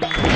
Bye.